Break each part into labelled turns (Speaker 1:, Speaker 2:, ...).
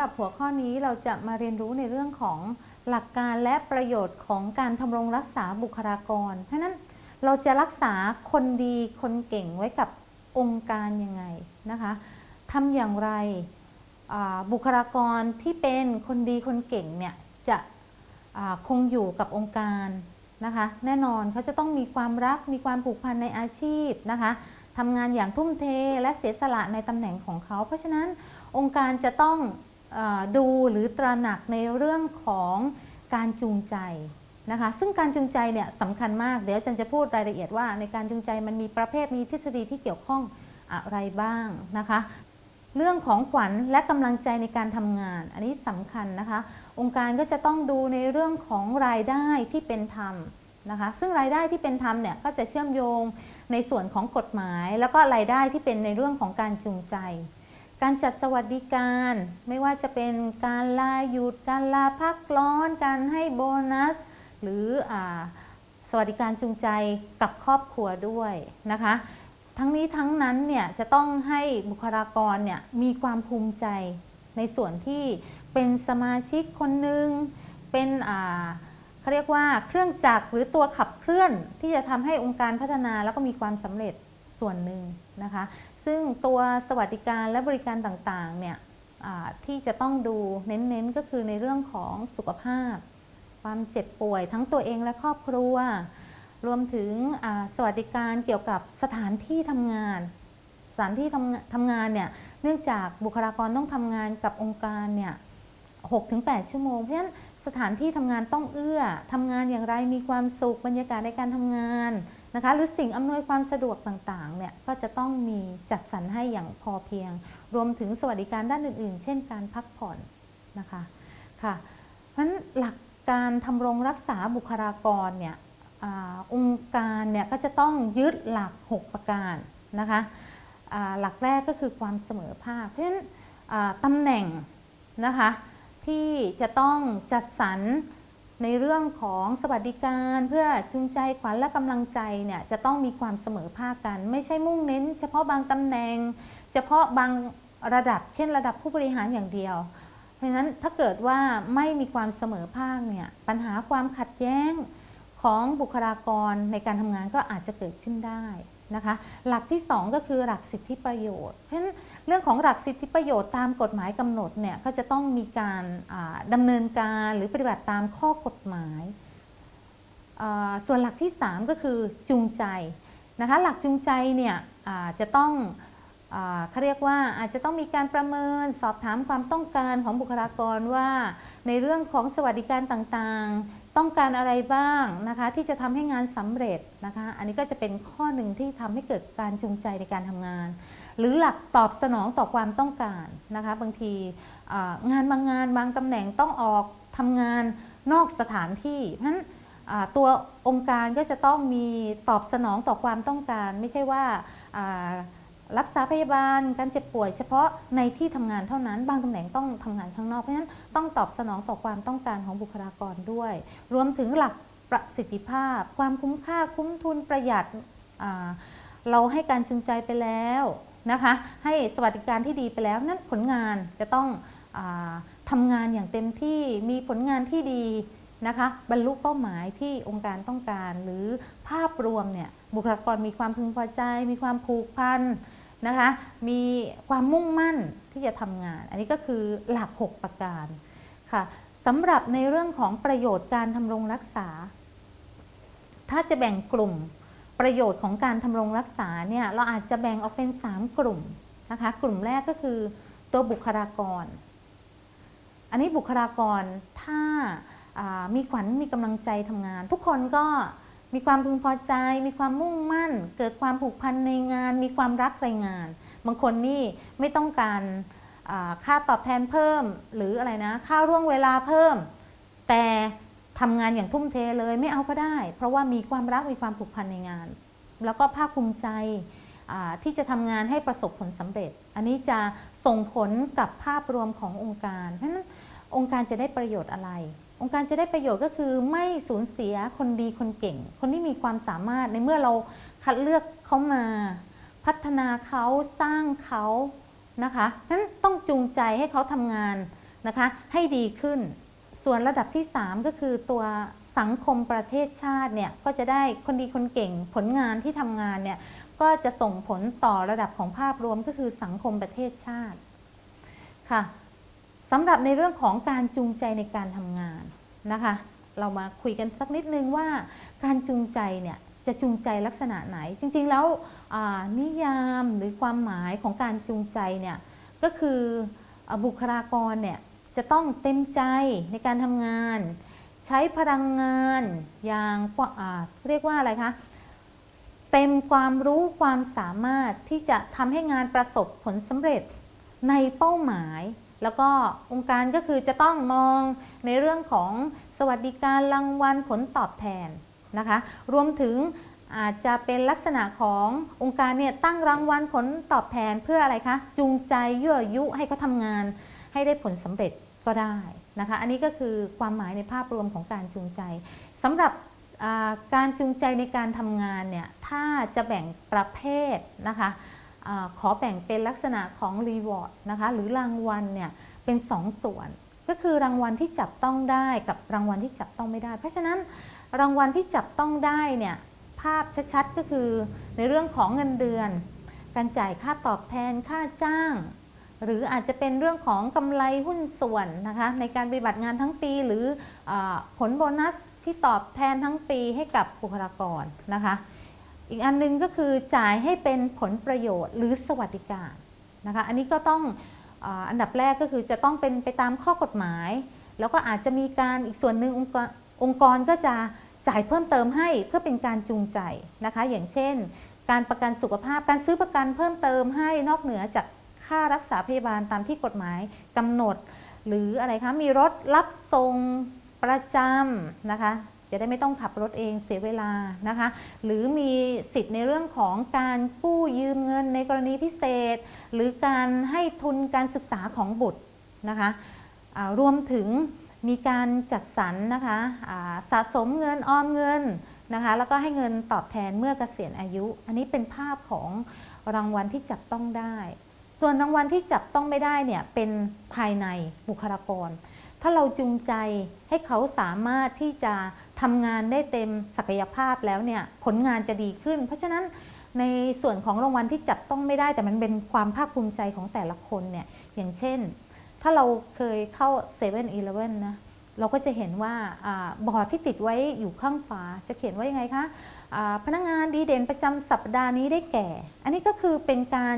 Speaker 1: หรับหัวข้อนี้เราจะมาเรียนรู้ในเรื่องของหลักการและประโยชน์ของการทำรงรักษาบุคลากร เพราะนั้นเราจะรักษาคนดีคนเก่งไว้กับองค์การยังไงนะคะทำอย่างไรบุคลากรที่เป็นคนดีคนเก่งเนี่ยจะคงอยู่กับองค์การนะคะแน่นอนเขาจะต้องมีความรักมีความผูกพันในอาชีพนะคะทำงานอย่างทุ่มเทและเสียสละในตำแหน่งของเขา เพราะฉะนั้นองค์การจะต้อง ดูหรือตระหนักในเรื่องของการจูงใจนะคะซึ่งการจูงใจเนี่ยสำคัญมาก เดี๋ยวอาจันจะพูดรายละเอียดว่า ในการจูงใจมันมีประเภทมีทฤษฎีที่เกี่ยวข้องอะไรบ้างนะคะ เรื่องของขวัญและกำลังใจในการทำงาน อันนี้สำคัญนะคะ องค์การก็จะต้องดูในเรื่องของรายได้ที่เป็นธรรมนะคะ ซึ่งรายได้ที่เป็นธรรมเนี่ยก็จะเชื่อมโยงในส่วนของกฎหมาย แล้วก็รายได้ที่เป็นในเรื่องของการจูงใจ การจัดสวัสดิการไม่ว่าจะเป็นการลาหยุด การลาพักร้อน การให้โบนัส หรืออสวัสดิการจูงใจกับครอบครัวด้วยนะคะ ทั้งนี้ทั้งนั้นเนี่ยจะต้องให้บุคลากรเนี่ยมีความภูมิใจในส่วนที่เป็นสมาชิกคนหนึ่งเป็นเขาเรียกว่าเครื่องจักรหรือตัวขับเคลื่อนที่จะทำให้องค์การพัฒนาแล้วก็มีความสำเร็จส่วนหนึ่งนะคะ ซึ่งตัวสวัสดิการและบริการต่างๆเนี่ยที่จะต้องดูเน้นๆก็คือในเรื่องของสุขภาพ ความเจ็บป่วยทั้งตัวเองและครอบครัว รวมถึงสวัสดิการเกี่ยวกับสถานที่ทำงาน สถานที่ทำทำงานเนี่ยเนื่องจากบุคลากรต้องทำงานกับองค์การเนี่ยหกถึงแปดชั่วโมง เพราะฉะนั้นสถานที่ทำงานต้องเอื้อทำงานอย่างไรมีความสุขบรรยากาศในการทำงาน นะคะหรือสิ่งอำนวยความสะดวกต่างๆเนี่ยก็จะต้องมีจัดสรรให้อย่างพอเพียง รวมถึงสวัสดิการด้านอื่นๆ เช่นการพักผ่อนนะคะค่ะเพราะฉะนั้นหลักการทำรงรักษาบุคลากรเนี่ยองค์การเนี่ยก็จะต้องยึดหลัก 6 ประการนะคะหลักแรกก็คือความเสมอภาค เพราะฉะนั้นตำแหน่งนะคะที่จะต้องจัดสรร ในเรื่องของสวัสดิการเพื่อจูงใจขวัญและกำลังใจเนี่ยจะต้องมีความเสมอภาคกัน ไม่ใช่มุ่งเน้น เฉพาะบางตำแหน่ง เฉพาะบางระดับ เช่น ระดับผู้บริหารอย่างเดียว เพราะฉะนั้นถ้าเกิดว่าไม่มีความเสมอภาคเนี่ยปัญหาความขัดแย้งของบุคลากรในการทำงานก็อาจจะเกิดขึ้นได้นะคะ หลักที่ 2 ก็คือหลักสิทธิประโยชน์เพราะฉะนั้น เรื่องของหลักสิทธิประโยชน์ตามกฎหมายกำหนดเนี่ยก็จะต้องมีการดำเนินการหรือปฏิบัติตามข้อกฎหมาย ส่วนหลักที่ 3 ก็คือจูงใจนะคะหลักจูงใจเนี่ยจะต้องเขาเรียกว่าอาจจะต้องมีการประเมินสอบถามความต้องการของบุคลากรว่า ในเรื่องของสวัสดิการต่างๆ ต้องการอะไรบ้างนะคะที่จะทำให้งานสำเร็จนะคะอันนี้ก็จะเป็นข้อหนึ่งที่ทำให้เกิดการจูงใจในการทำงาน หรือหลักตอบสนองต่อความต้องการนะคะบางทีงานบางงานบางตำแหน่งต้องออกทำงานนอกสถานที่เพราะฉะนั้นตัวองค์การก็จะต้องมีตอบสนองต่อความต้องการ ไม่ใช่ว่ารักษาพยาบาลการเจ็บป่วย เฉพาะในที่ทำงานเท่านั้น บางตำแหน่งต้องทำงานข้างนอกเพราะฉะนั้นต้องตอบสนองต่อความต้องการของบุคลากรด้วย รวมถึงหลักประสิทธิภาพ ความคุ้มค่าคุ้มทุนประหยัดเราให้การจูงใจไปแล้ว นะคะ ให้สวัสดิการที่ดีไปแล้วนั้นผลงานจะต้องอทำงานอย่างเต็มที่มีผลงานที่ดีนะคะบรรลุเป้าหมายที่องค์การต้องการ หรือภาพรวมเนี่ยบุคลากรมีความพึงพอใจ มีความผูกพันนะคะมีความมุ่งมั่นที่จะทำงาน อันนี้ก็คือหลัก 6 ประการค่ะสำหรับในเรื่องของประโยชน์การทำรงรักษา ถ้าจะแบ่งกลุ่ม ประโยชน์ของการทำรงรักษาเนี่ยเราอาจจะแบ่งออกเป็น 3 กลุ่มนะคะ กลุ่มแรกก็คือตัวบุคลากร อันนี้บุคลากรถ้ามีขวัญมีกำลังใจทำงาน ทุกคนก็มีความพึงพอใจ มีความมุ่งมั่น เกิดความผูกพันในงาน มีความรักในงาน บางคนนี่ไม่ต้องการค่าตอบแทนเพิ่ม หรืออะไรนะค่าร่วงเวลาเพิ่ม แต่ ทำงานอย่างทุ่มเทเลยไม่เอาก็ได้ เพราะว่ามีความรักมีความผูกพันในงาน แล้วก็ภาคภูมิใจที่จะทำงานให้ประสบผลสำเร็จ อันนี้จะส่งผลกับภาพรวมขององค์การเพราะฉะนั้นองค์การจะได้ประโยชน์อะไร องค์การจะได้ประโยชน์ก็คือไม่สูญเสียคนดีคนเก่ง คนที่มีความสามารถในเมื่อเราคัดเลือกเขามา พัฒนาเขาสร้างเขานะคะนั้นต้องจูงใจให้เขาทำงานนะคะ ให้ดีขึ้น ส่วนระดับที่ 3 ก็คือตัวสังคมประเทศชาติเนี่ยก็จะได้คนดีคนเก่งผลงานที่ทำงานเนี่ยก็จะส่งผลต่อระดับของภาพรวมก็คือสังคมประเทศชาติค่ะสำหรับในเรื่องของการจูงใจในการทำงานนะคะ เรามาคุยกันสักนิดนึงว่าการจูงใจเนี่ยจะจูงใจลักษณะไหน จริงๆแล้วนิยามหรือความหมายของการจูงใจเนี่ยก็คือบุคลากรเนี่ย จะต้องเต็มใจในการทำงาน ใช้พลังงานอย่างเรียกว่าอะไรคะเต็มความรู้ความสามารถที่จะทำให้งานประสบผลสำเร็จในเป้าหมาย แล้วก็องค์การก็คือจะต้องมองในเรื่องของสวัสดิการรางวัลผลตอบแทนนะคะ รวมถึงอาจจะเป็นลักษณะขององค์การเนี่ยตั้งรางวัลผลตอบแทนเพื่ออะไรคะ จูงใจยั่วยุให้เขาทำงานให้ได้ผลสำเร็จ ก็ได้นะคะ อันนี้ก็คือความหมายในภาพรวมของการจูงใจสำหรับการจูงใจในการทำงานเนี่ยถ้าจะแบ่งประเภทนะคะอขอแบ่งเป็นลักษณะของรีวอร์ดนะคะหรือรางวัลเนี่ยเป็น2สส่วน ก็คือรางวัลที่จับต้องได้กับรางวัลที่จับต้องไม่ได้ เพราะฉะนั้นรางวัลที่จับต้องได้เนี่ยภาพชัดๆก็คือในเรื่องของเงินเดือน การจ่ายค่าตอบแทนค่าจ้าง หรืออาจจะเป็นเรื่องของกำไรหุ้นส่วนนะคะในการปฏิบัติงานทั้งปี หรืออผลโบนัสที่ตอบแทนทั้งปีให้กับบุคลากรนะคะ อีกอันนึงก็คือจ่ายให้เป็นผลประโยชน์หรือสวัสดิการนะคะ อันนี้ก็ต้องอันดับแรกก็คือจะต้องเป็นไปตามข้อกฎหมาย แล้วก็อาจจะมีการอีกส่วนหนึ่งองค์กรองค์กรก็จะจ่ายเพิ่มเติมให้เพื่อเป็นการจูงใจนะคะ อย่างเช่น การประกันสุขภาพการซื้อประกันเพิ่มเติมให้นอกเหนือจาก ค่ารักษาพยาบาลตามที่กฎหมายกำหนด หรืออะไรคะมีรถรับส่งประจำนะคะจะได้ไม่ต้องขับรถเองเสียเวลานะคะ หรือมีสิทธิ์ในเรื่องของการกู้ยืมเงินในกรณีพิเศษ หรือการให้ทุนการศึกษาของบุตรนะคะรวมถึงมีการจัดสรรนะคะสะสมเงินออมเงินนะคะแล้วก็ให้เงินตอบแทนเมื่อเกษียณอายุ อันนี้เป็นภาพของรางวัลที่จับต้องได้ ส่วนรางวัลที่จับต้องไม่ได้เนี่ยเป็นภายในบุคลากร ถ้าเราจูงใจให้เขาสามารถที่จะทำงานได้เต็มศักยภาพแล้วเนี่ยผลงานจะดีขึ้น เพราะฉะนั้นในส่วนของรางวัลที่จับต้องไม่ได้ แต่มันเป็นความภาคภูมิใจของแต่ละคนเนี่ยอย่างเช่น ถ้าเราเคยเข้า7 e เ e ่ e อนะเราก็จะเห็นว่าบอร์ดที่ติดไว้อยู่ข้างฝาจะเขียนว่ายังไงคะพนักงงานดีเด่นประจำสัปดาห์นี้ได้แก่ อันนี้ก็คือเป็นการ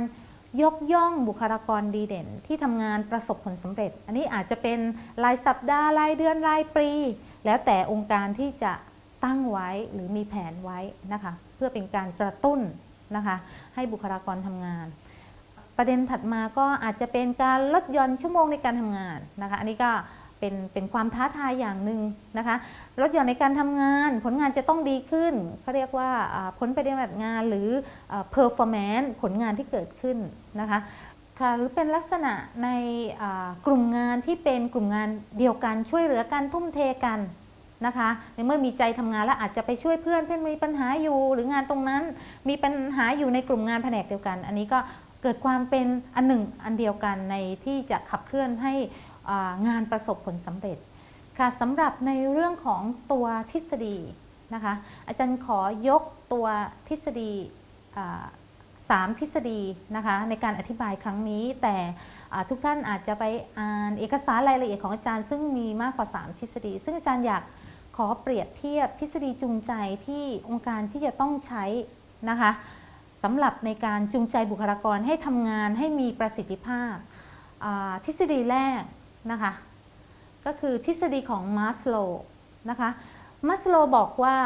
Speaker 1: ยกย่องบุคลากรดีเด่น ที่ทำงานประสบผลสำเร็จ อันนี้อาจจะเป็นรายสัปดาห์รายเดือนรายปี แล้วแต่องค์การที่จะตั้งไว้หรือมีแผนไว้นะคะ เพื่อเป็นการกระตุ้นนะคะ ให้บุคลากรทำงาน ประเด็นถัดมาก็อาจจะเป็นการลดหย่อนชั่วโมงในการทำงานนะคะ อันนี้ก็ เป็นเป็นความท้าทายอย่างหนึ่งนะคะลดหย่อนในการทำงาน ผลงานจะต้องดีขึ้นเขาเรียกว่าผลปฏิบัติงานหรือ performance ผลงานที่เกิดขึ้นนะคะค่ะหรือเป็นลักษณะในกลุ่มงานที่เป็นกลุ่มงานเดียวกันช่วยเหลือกันทุ่มเทกันนะคะในเมื่อมีใจทำงานแล้วอาจจะไปช่วยเพื่อนเพื่อนมีปัญหาอยู่ หรืองานตรงนั้นมีปัญหาอยู่ในกลุ่มงานแผนกเดียวกัน อันนี้ก็เกิดความเป็นอันหนึ่งอันเดียวกันในที่จะขับเคลื่อนให้ งานประสบผลสำเร็จค่ะสำหรับในเรื่องของตัวทฤษฎีนะคะอาจารย์ขอยกตัวทฤษฎีสามทฤษฎีนะคะในการอธิบายครั้งนี้ แต่ทุกท่านอาจจะไปอ่านเอกสารรายละเอียดของอาจารย์ซึ่งมีมากกว่า 3 ทฤษฎี ซึ่งอาจารย์อยากขอเปรียบเทียบทฤษฎีจูงใจที่องค์การที่จะต้องใช้นะคะสำหรับในการจูงใจบุคลากรให้ทำงานให้มีประสิทธิภาพทฤษฎีแรก นะคะ ก็คือทฤษฎีของมาสโลนะคะมัสโลบอกว่า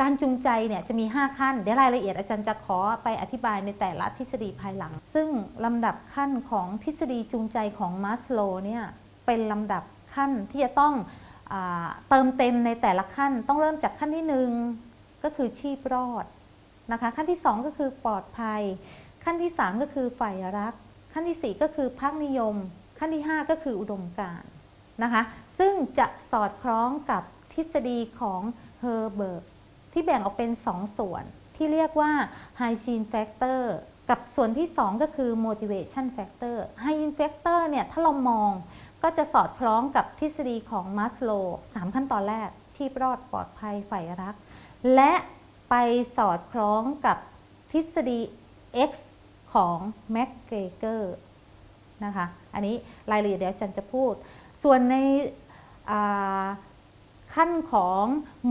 Speaker 1: การจูงใจเนี่ยจะมี 5 ขั้น เดี๋ยวรายละเอียดอาจารย์จะขอไปอธิบายในแต่ละทฤษฎีภายหลัง ซึ่งลำดับขั้นของทฤษฎีจูงใจของมัสโลเนี่ยเป็นลำดับขั้นที่จะต้องอเติมเต็มในแต่ละขั้น ต้องเริ่มจากขั้นที่ 1 ก็คือชีพรอดนะคะขั้นที่ 2 ก็คือปลอดภัย ขั้นที่ 3 ก็คือฝ่ายรัก ขั้นที่ 4 ก็คือพักนิยม ขั้นที่ 5 ก็คืออุดมการณ์นะคะซึ่งจะสอดคล้องกับทฤษฎีของเฮอร์เบิร์กที่แบ่งออกเป็น2ส่วนที่เรียกว่า hygiene factor กับส่วนที่ 2 ก็คือ motivation factor hygiene factor เนี่ยถ้าเรามองก็จะสอดคล้องกับทฤษฎีของมัสโลสามขั้นตอนแรก ชีพรอดปลอดภัยใฝ่รัก และไปสอดคล้องกับทฤษฎี X ของแม็กเกรเกอร์ นะคะ อันนี้รายละเอียดเดี๋ยวจันจะพูด ส่วนในขั้นของ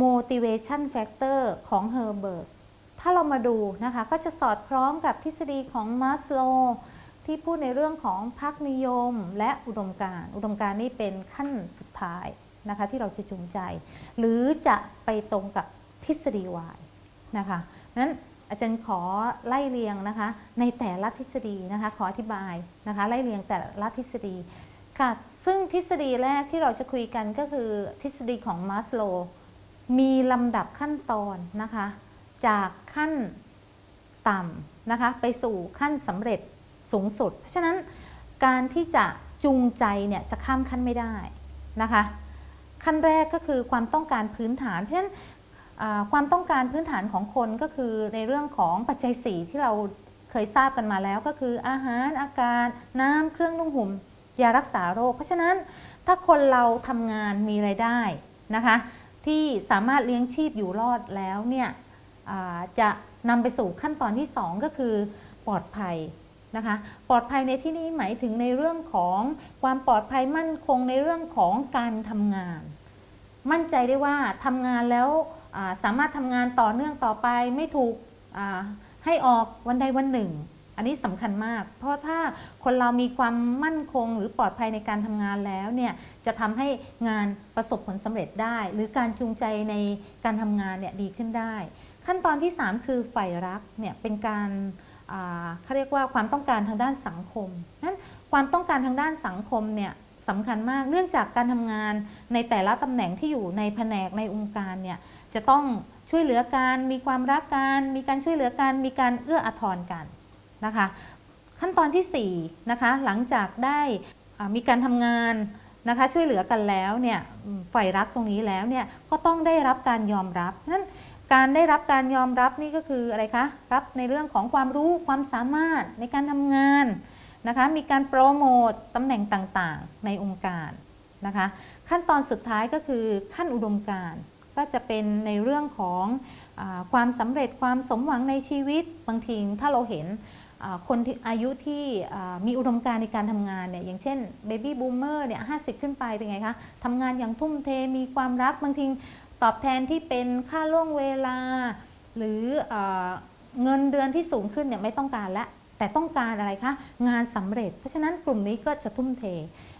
Speaker 1: motivation factor ของ Herbert ถ้าเรามาดูนะคะ ก็จะสอดคล้องกับทฤษฎีของมัสโลที่พูดในเรื่องของพักนิยมและอุดมการอุดมการนี่เป็นขั้นสุดท้ายนะคะที่เราจะจูงใจ หรือจะไปตรงกับทฤษฎีวายนะคะนั้น อาจารย์ขอไล่เรียงนะคะ ในแต่ละทฤษฎีนะคะ ขออธิบายนะคะ ไล่เรียงแต่ละทฤษฎีค่ะ ซึ่งทฤษฎีแรกที่เราจะคุยกันก็คือทฤษฎีของมาสโลมีลำดับขั้นตอนนะคะ จากขั้นต่ำนะคะ ไปสู่ขั้นสำเร็จสูงสุด เพราะฉะนั้นการที่จะจูงใจเนี่ยจะข้ามขั้นไม่ได้นะคะ ขั้นแรกก็คือความต้องการพื้นฐาน เพราะฉะนั้น ความต้องการพื้นฐานของคนก็คือในเรื่องของปัจจัยสีที่เราเคยทราบกันมาแล้วก็คืออาหารอากาศน้ำเครื่องนุ่งห่มยารักษาโรค เพราะฉะนั้นถ้าคนเราทำงานมีไรายได้นะคะ ที่สามารถเลี้ยงชีพอยู่รอดแล้วเนี่ยจะนำไปสู่ขั้นตอนที่ 2 ก็คือปลอดภัยนะคะ ปลอดภัยในที่นี้หมายถึงในเรื่องของความปลอดภัยมั่นคงในเรื่องของการทำงาน มั่นใจได้ว่าทำงานแล้ว สามารถทำงานต่อเนื่องต่อไปไม่ถูกให้ออกวันใดวันหนึ่ง อันนี้สำคัญมาก เพราะถ้าคนเรามีความมั่นคงหรือปลอดภัยในการทำงานแล้วเนี่ยจะทำให้งานประสบผลสำเร็จได้ หรือการจูงใจในการทำงานเนี่ยดีขึ้นได้ ขั้นตอนที่ 3 คือฝ่ายรักเนี่ยเป็นการเขาเรียกว่าความต้องการทางด้านสังคมนั้นความต้องการทางด้านสังคมเนี่ยสำคัญมากเนื่องจากการทำงานในแต่ละตำแหน่งที่อยู่ในแผนกในองค์การเนี่ย จะต้องช่วยเหลือกัน มีความรักกัน มีการช่วยเหลือกัน มีการเอื้ออาทรกันนะคะ ขั้นตอนที่4นะคะหลังจากได้มีการทำงานนะคะช่วยเหลือกันแล้วเนี่ยฝ่ายรักตรงนี้แล้วเนี่ยก็ต้องได้รับการยอมรับนั้นการได้รับการยอมรับนี่ก็คืออะไรคะรับในเรื่องของความรู้ความสามารถในการทำงานนะคะมีการโปรโมตตำแหน่งต่างๆ ในองค์การนะคะขั้นตอนสุดท้ายก็คือขั้นอุดมการ ก็จะเป็นในเรื่องของอความสำเร็จความสมหวังในชีวิต บางทีถ้าเราเห็นคนอายุที่มีอุดมการในการทำงานเนี่ยอย่างเช่นเบบี้บูมเมอร์เนี่ยห้ขึ้นไปเป็นไงคะทำงานอย่างทุ่มเทมีความรักบางทีตอบแทนที่เป็นค่าล่วงเวลา หรือเอเงินเดือนที่สูงขึ้นเนี่ยไม่ต้องการล้วแต่ต้องการอะไรคะงานสำเร็จ เพราะฉะนั้นกลุ่มนี้ก็จะทุ่มเท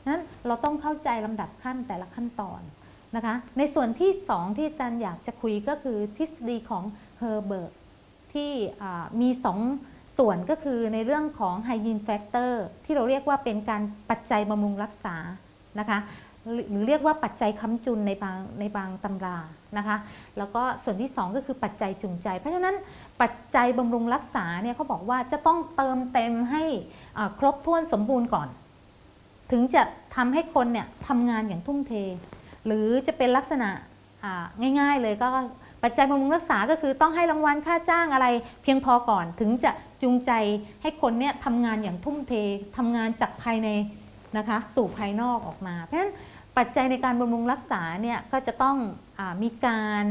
Speaker 1: นั้นเราต้องเข้าใจลำดับขั้นแต่ละขั้นตอน นะคะ ในส่วนที่ 2 ที่อาจารย์อยากจะคุยก็คือทฤษฎีของเฮิร์ซเบิร์กที่มี 2 ส่วนก็คือในเรื่องของ hygiene factor ที่เราเรียกว่าเป็นการปัจจัยบำรุงรักษานะคะหรือเรียกว่าปัจจัยค้ำจุนในบางในบางตำรานะคะ แล้วก็ส่วนที่ 2 ก็คือปัจจัยจูงใจ เพราะฉะนั้นปัจจัยบำรุงรักษาเนี่ยเขาบอกว่าจะต้องเติมเต็มให้ครบถ้วนสมบูรณ์ก่อน ถึงจะทำให้คนเนี่ยทำงานอย่างทุ่มเท หรือจะเป็นลักษณะง่าย ๆ เลยก็ปัจจัยบำรุงรักษาก็คือต้องให้รางวัลค่าจ้างอะไรเพียงพอก่อนถึงจะจูงใจให้คนเนี่ยทำงานอย่างทุ่มเททำงานจากภายในนะคะสู่ภายนอกออกมา เพราะฉะนั้นปัจจัยในการบำรุงรักษาเนี่ยก็จะต้องอมีการ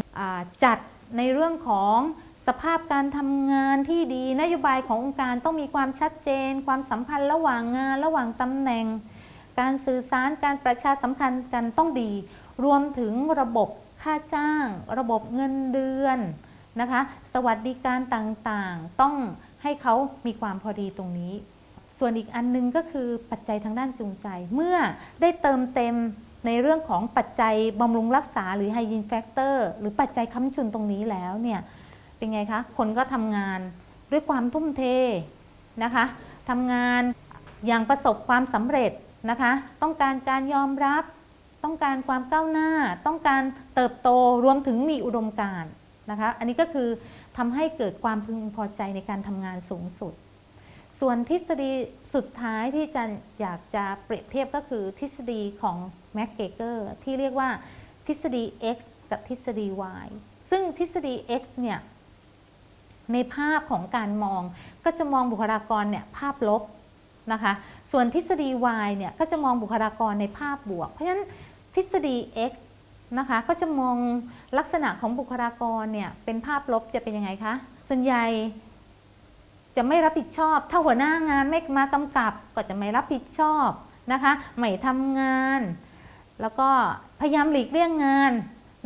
Speaker 1: จัดในเรื่องของสภาพการทำงานที่ดีนโยบายขององค์การต้องมีความชัดเจน ความสัมพันธ์ระหว่างงาน ระหว่างตำแหน่ง การสื่อสารการประชาสัมพันธ์กันต้องดี รวมถึงระบบค่าจ้าง ระบบเงินเดือนนะคะ สวัสดิการต่างๆ ต้องให้เขามีความพอดีตรงนี้ ส่วนอีกอันนึงก็คือปัจจัยทางด้านจูงใจ เมื่อได้เติมเต็มในเรื่องของปัจจัยบำรุงรักษาหรือ hygiene factor หรือปัจจัยค้ำจุนตรงนี้แล้วเนี่ยเป็นไงคะ คนก็ทำงานด้วยความทุ่มเทนะคะทำงานอย่างประสบความสำเร็จนะคะ ต้องการการยอมรับ ต้องการความก้าวหน้า ต้องการเติบโตรวมถึงมีอุดมการณ์นะคะอันนี้ก็คือทำให้เกิดความพึงพอใจในการทำงานสูงสุด ส่วนทฤษฎีสุดท้ายที่จะอยากจะเปรียบเทียบก็คือทฤษฎีของแม็กเกเกอร์ที่เรียกว่าทฤษฎี x กับทฤษฎี y ซึ่งทฤษฎี x เนี่ยในภาพของการมองก็จะมองบุคลากรเนี่ยภาพลบนะคะ ส่วนทฤษฎี Y เนี่ยก็จะมองบุคลากรในภาพบวก เพราะฉะนั้น ทฤษฎี X นะคะก็จะมองลักษณะของบุคลากรเนี่ยเป็นภาพลบจะเป็นยังไงคะ ส่วนใหญ่จะไม่รับผิดชอบ ถ้าหัวหน้างานไม่มากำกับก็จะไม่รับผิดชอบนะคะไม่ทำงาน แล้วก็พยายามหลีกเลี่ยงงาน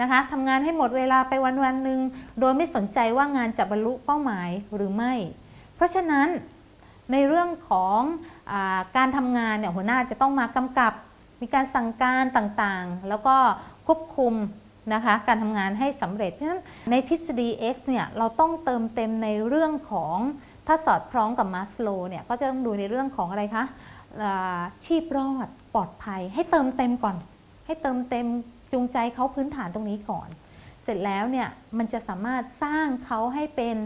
Speaker 1: นะคะทำงานให้หมดเวลาไปวันวันหนึ่งโดยไม่สนใจว่างานจะบรรลุเป้าหมายหรือไม่ เพราะฉะนั้นในเรื่องของอการทำงานเนี่ยหัวหน้าจะต้องมากำกับ มีการสั่งการต่างๆ แล้วก็ควบคุมนะคะการทำงานให้สำเร็จ เพราะฉะนั้นในทฤษฎี X เนี่ยเราต้องเติมเต็มในเรื่องของถ้าสอดคล้องกับมาสโลเนี่ยก็จะต้องดูในเรื่องของอะไรคะอาชีพรอดปลอดภัย ให้เติมเต็มก่อน ให้เติมเต็มจูงใจเขาพื้นฐานตรงนี้ก่อน เสร็จแล้วเนี่ยมันจะสามารถสร้างเขาให้เป็น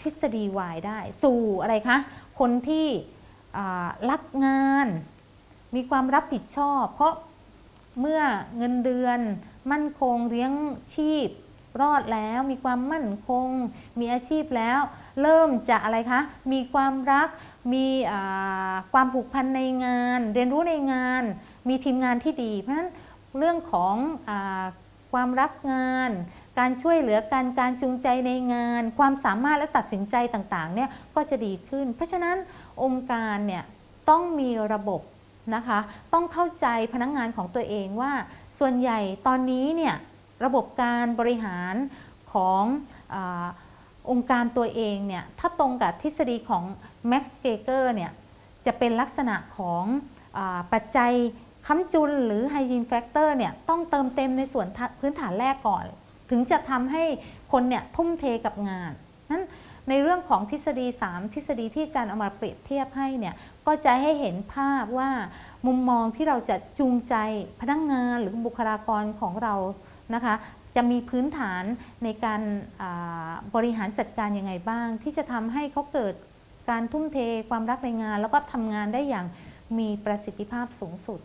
Speaker 1: ทฤษฎี Y ได้ สู่อะไรคะ คนที่รักงาน มีความรับผิดชอบ เพราะเมื่อเงินเดือน มั่นคงเลี้ยงชีพ รอดแล้วมีความมั่นคง มีอาชีพแล้ว เริ่มจะอะไรคะ มีความรัก มีความผูกพันในงาน เรียนรู้ในงาน มีทีมงานที่ดี เพราะฉะนั้นเรื่องของอความรักงาน การช่วยเหลือกันการจูงใจในงาน ความสามารถและตัดสินใจต่างๆเนี่ยก็จะดีขึ้น เพราะฉะนั้นองค์การเนี่ยต้องมีระบบ นะคะ ต้องเข้าใจพนักงงานของตัวเองว่า ส่วนใหญ่ตอนนี้เนี่ยระบบการบริหารของอองค์การตัวเองเนี่ยถ้าตรงกับทฤษฎีของ Max g e g e r เนี่ยจะเป็นลักษณะของอปัจจัยค้ำจุนหรือ Hygiene Factor เนี่ยต้องเติมเต็มในส่วนพื้นฐานแรกก่อน ถึงจะทำให้คนเนี่ยทุ่มเทกับงานนั้น ในเรื่องของทฤษฎี 3 ทฤษฎีที่อาจารย์เอามาเปรียบเทียบให้เนี่ยก็จะให้เห็นภาพว่ามุมมองที่เราจะจูงใจพนักงงานหรือบุคลากรของเรานะคะจะมีพื้นฐานในการบริหารจัดการยังไงบ้าง ที่จะทำให้เขาเกิดการทุ่มเทความรักในงาน แล้วก็ทำงานได้อย่างมีประสิทธิภาพสูงสุด